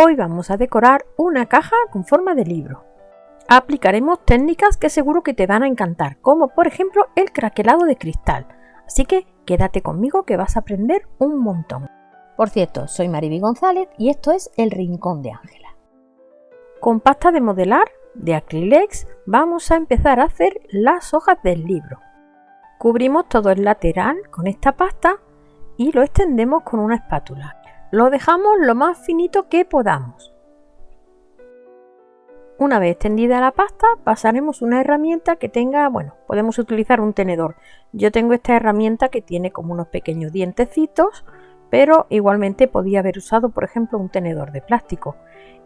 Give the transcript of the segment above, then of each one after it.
Hoy vamos a decorar una caja con forma de libro. Aplicaremos técnicas que seguro que te van a encantar, como por ejemplo el craquelado de cristal. Así que quédate conmigo que vas a aprender un montón. Por cierto, soy Mariby González y esto es El Rincón de Ángela. Con pasta de modelar de Acrylex vamos a empezar a hacer las hojas del libro. Cubrimos todo el lateral con esta pasta y lo extendemos con una espátula. Lo dejamos lo más finito que podamos. Una vez extendida la pasta, pasaremos una herramienta que tenga, bueno, podemos utilizar un tenedor. Yo tengo esta herramienta que tiene como unos pequeños dientecitos, pero igualmente podía haber usado, por ejemplo, un tenedor de plástico.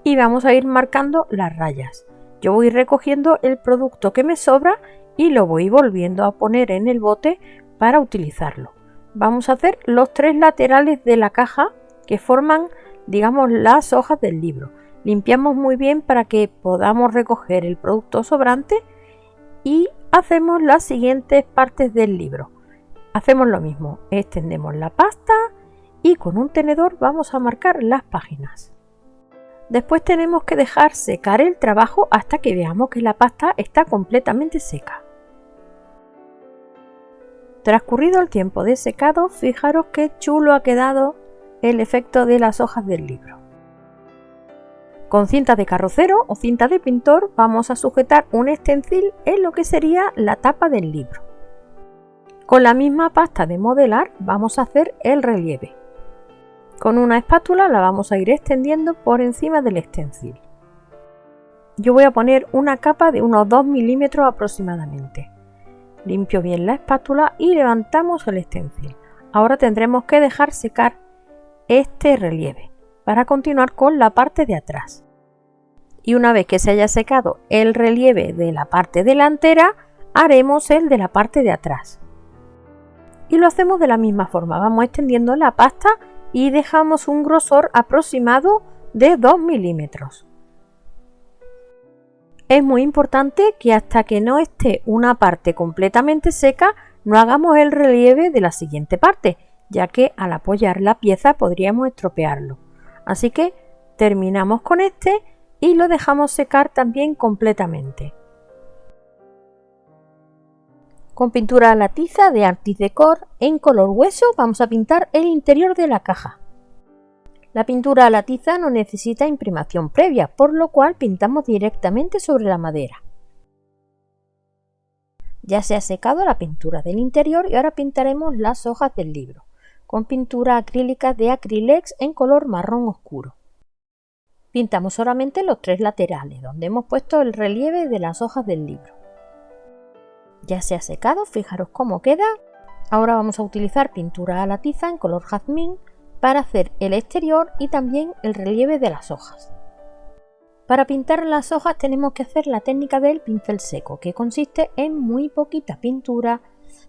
Y vamos a ir marcando las rayas. Yo voy recogiendo el producto que me sobra y lo voy volviendo a poner en el bote para utilizarlo. Vamos a hacer los tres laterales de la caja que forman, digamos, las hojas del libro. Limpiamos muy bien para que podamos recoger el producto sobrante y hacemos las siguientes partes del libro. Hacemos lo mismo, extendemos la pasta y con un tenedor vamos a marcar las páginas. Después tenemos que dejar secar el trabajo hasta que veamos que la pasta está completamente seca. Transcurrido el tiempo de secado, fijaros qué chulo ha quedado el efecto de las hojas del libro. Con cinta de carrocero o cinta de pintor vamos a sujetar un extensil en lo que sería la tapa del libro. Con la misma pasta de modelar vamos a hacer el relieve. Con una espátula la vamos a ir extendiendo por encima del extensil. Yo voy a poner una capa de unos 2 milímetros aproximadamente. Limpio bien la espátula y levantamos el extensil. Ahora tendremos que dejar secar este relieve para continuar con la parte de atrás. Y una vez que se haya secado el relieve de la parte delantera, haremos el de la parte de atrás. Y lo hacemos de la misma forma, vamos extendiendo la pasta y dejamos un grosor aproximado de 2 milímetros. Es muy importante que hasta que no esté una parte completamente seca no hagamos el relieve de la siguiente parte, ya que al apoyar la pieza podríamos estropearlo. Así que terminamos con este y lo dejamos secar también completamente. Con pintura a la tiza de Artis Decor en color hueso vamos a pintar el interior de la caja. La pintura a la tiza no necesita imprimación previa, por lo cual pintamos directamente sobre la madera. Ya se ha secado la pintura del interior y ahora pintaremos las hojas del libro con pintura acrílica de Acrylex en color marrón oscuro. Pintamos solamente los tres laterales, donde hemos puesto el relieve de las hojas del libro. Ya se ha secado, fijaros cómo queda. Ahora vamos a utilizar pintura a la tiza en color jazmín para hacer el exterior y también el relieve de las hojas. Para pintar las hojas tenemos que hacer la técnica del pincel seco, que consiste en muy poquita pintura.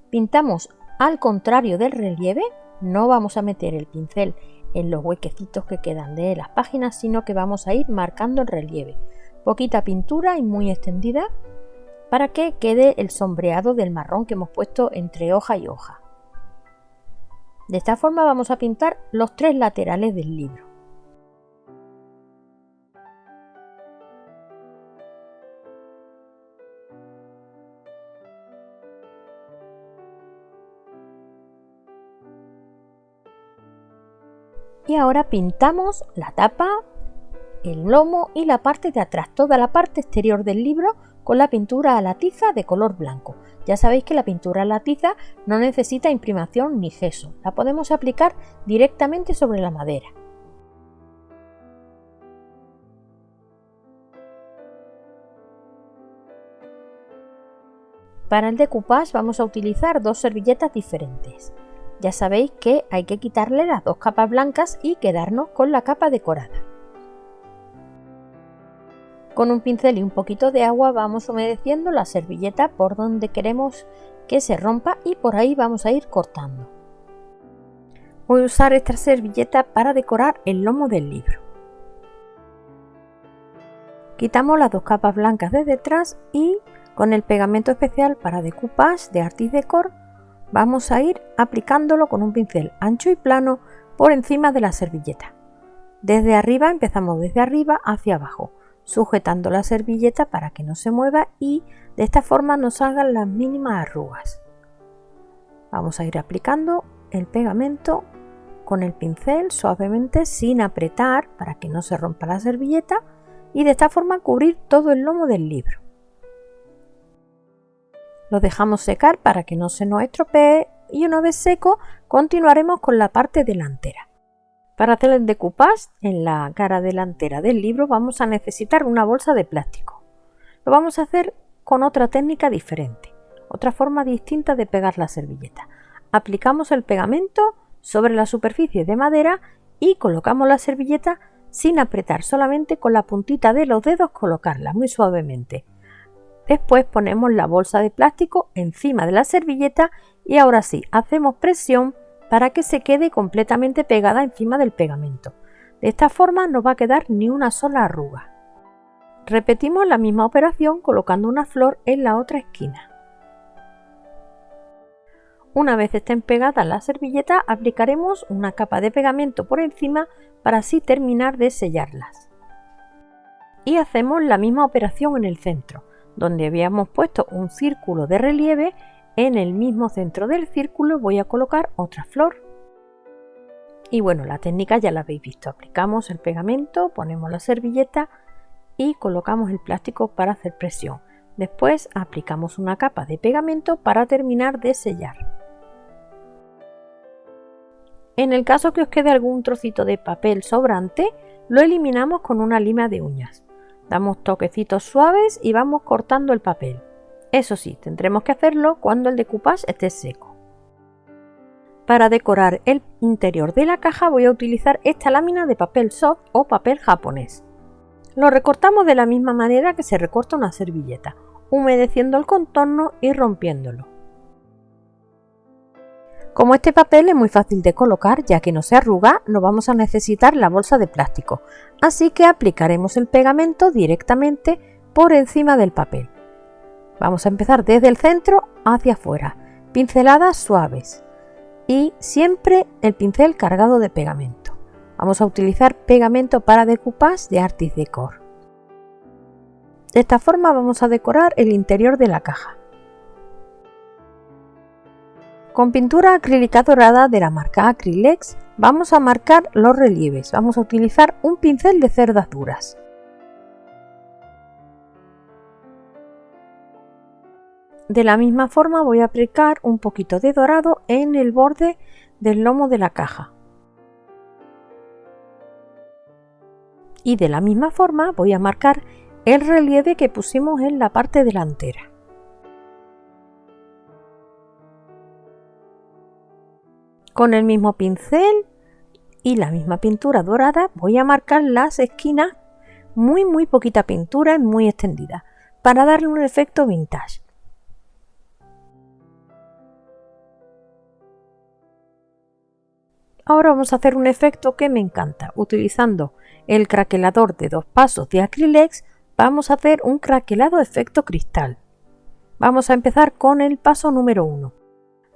Pintamos al contrario del relieve, no vamos a meter el pincel en los huequecitos que quedan de las páginas, sino que vamos a ir marcando el relieve. Poquita pintura y muy extendida para que quede el sombreado del marrón que hemos puesto entre hoja y hoja. De esta forma vamos a pintar los tres laterales del libro. Y ahora pintamos la tapa, el lomo y la parte de atrás, toda la parte exterior del libro con la pintura a la tiza de color blanco. Ya sabéis que la pintura a la tiza no necesita imprimación ni gesso, la podemos aplicar directamente sobre la madera. Para el decoupage vamos a utilizar dos servilletas diferentes. Ya sabéis que hay que quitarle las dos capas blancas y quedarnos con la capa decorada. Con un pincel y un poquito de agua vamos humedeciendo la servilleta por donde queremos que se rompa y por ahí vamos a ir cortando. Voy a usar esta servilleta para decorar el lomo del libro. Quitamos las dos capas blancas de detrás y con el pegamento especial para decoupage de Artis Decor vamos a ir aplicándolo con un pincel ancho y plano por encima de la servilleta. Desde arriba empezamos desde arriba hacia abajo, sujetando la servilleta para que no se mueva y de esta forma nos salgan las mínimas arrugas. Vamos a ir aplicando el pegamento con el pincel suavemente sin apretar para que no se rompa la servilleta y de esta forma cubrir todo el lomo del libro. Lo dejamos secar para que no se nos estropee y una vez seco continuaremos con la parte delantera. Para hacer el decoupage en la cara delantera del libro vamos a necesitar una bolsa de plástico. Lo vamos a hacer con otra técnica diferente, otra forma distinta de pegar la servilleta. Aplicamos el pegamento sobre la superficie de madera y colocamos la servilleta sin apretar, solamente con la puntita de los dedos colocarla muy suavemente. Después ponemos la bolsa de plástico encima de la servilleta y ahora sí, hacemos presión para que se quede completamente pegada encima del pegamento. De esta forma no va a quedar ni una sola arruga. Repetimos la misma operación colocando una flor en la otra esquina. Una vez estén pegadas la servilleta, aplicaremos una capa de pegamento por encima para así terminar de sellarlas. Y hacemos la misma operación en el centro, donde habíamos puesto un círculo de relieve, en el mismo centro del círculo voy a colocar otra flor. Y bueno, la técnica ya la habéis visto, aplicamos el pegamento, ponemos la servilleta y colocamos el plástico para hacer presión. Después aplicamos una capa de pegamento para terminar de sellar. En el caso que os quede algún trocito de papel sobrante, lo eliminamos con una lima de uñas. Damos toquecitos suaves y vamos cortando el papel. Eso sí, tendremos que hacerlo cuando el decoupage esté seco. Para decorar el interior de la caja voy a utilizar esta lámina de papel soft o papel japonés. Lo recortamos de la misma manera que se recorta una servilleta, humedeciendo el contorno y rompiéndolo. Como este papel es muy fácil de colocar ya que no se arruga, no vamos a necesitar la bolsa de plástico, así que aplicaremos el pegamento directamente por encima del papel. Vamos a empezar desde el centro hacia afuera, pinceladas suaves y siempre el pincel cargado de pegamento. Vamos a utilizar pegamento para decoupage de Artis Decor. De esta forma vamos a decorar el interior de la caja. Con pintura acrílica dorada de la marca Acrylex vamos a marcar los relieves. Vamos a utilizar un pincel de cerdas duras. De la misma forma voy a aplicar un poquito de dorado en el borde del lomo de la caja. Y de la misma forma voy a marcar el relieve que pusimos en la parte delantera. Con el mismo pincel y la misma pintura dorada voy a marcar las esquinas muy muy poquita pintura y muy extendida para darle un efecto vintage. Ahora vamos a hacer un efecto que me encanta. Utilizando el craquelador de dos pasos de Acrylex vamos a hacer un craquelado efecto cristal. Vamos a empezar con el paso número 1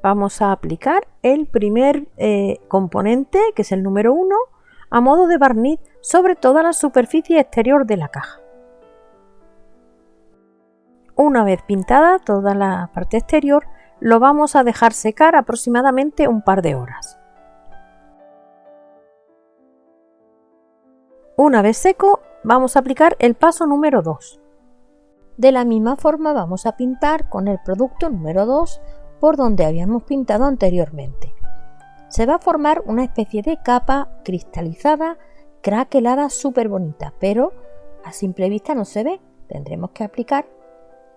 vamos a aplicar el primer eh, componente, que es el número 1, a modo de barniz sobre toda la superficie exterior de la caja. Una vez pintada toda la parte exterior, lo vamos a dejar secar aproximadamente un par de horas. Una vez seco, vamos a aplicar el paso número 2. De la misma forma vamos a pintar con el producto número 2 por donde habíamos pintado anteriormente. Se va a formar una especie de capa cristalizada, craquelada, súper bonita, pero a simple vista no se ve. Tendremos que aplicar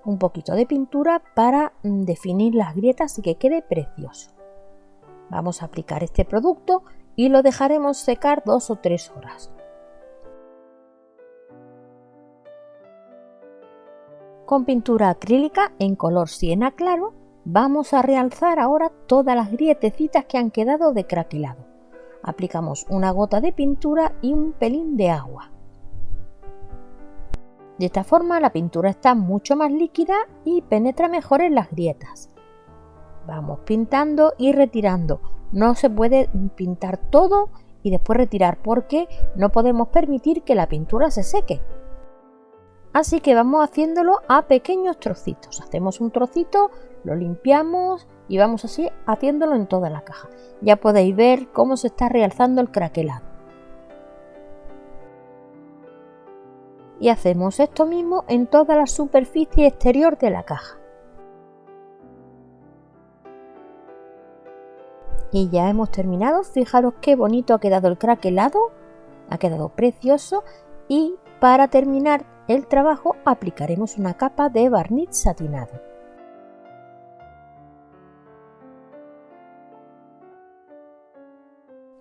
un poquito de pintura para mm, definir las grietas y que quede precioso. Vamos a aplicar este producto y lo dejaremos secar dos o tres horas. Con pintura acrílica en color siena claro Vamos a realzar ahora todas las grietecitas que han quedado de craquelado. Aplicamos una gota de pintura y un pelín de agua. De esta forma la pintura está mucho más líquida y penetra mejor en las grietas. Vamos pintando y retirando. No se puede pintar todo y después retirar porque no podemos permitir que la pintura se seque. Así que vamos haciéndolo a pequeños trocitos. Hacemos un trocito, lo limpiamos y vamos así haciéndolo en toda la caja. Ya podéis ver cómo se está realzando el craquelado. Y hacemos esto mismo en toda la superficie exterior de la caja. Y ya hemos terminado. Fijaros qué bonito ha quedado el craquelado. Ha quedado precioso. Y para terminar el trabajo aplicaremos una capa de barniz satinado.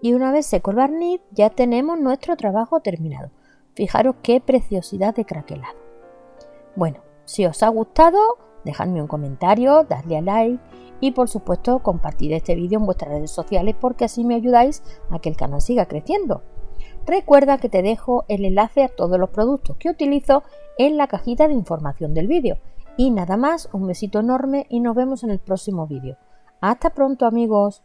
Y una vez seco el barniz ya tenemos nuestro trabajo terminado. Fijaros qué preciosidad de craquelado. Bueno, si os ha gustado, dejadme un comentario, dadle a like y por supuesto compartid este vídeo en vuestras redes sociales porque así me ayudáis a que el canal siga creciendo. Recuerda que te dejo el enlace a todos los productos que utilizo en la cajita de información del vídeo. Y nada más, un besito enorme y nos vemos en el próximo vídeo. Hasta pronto amigos.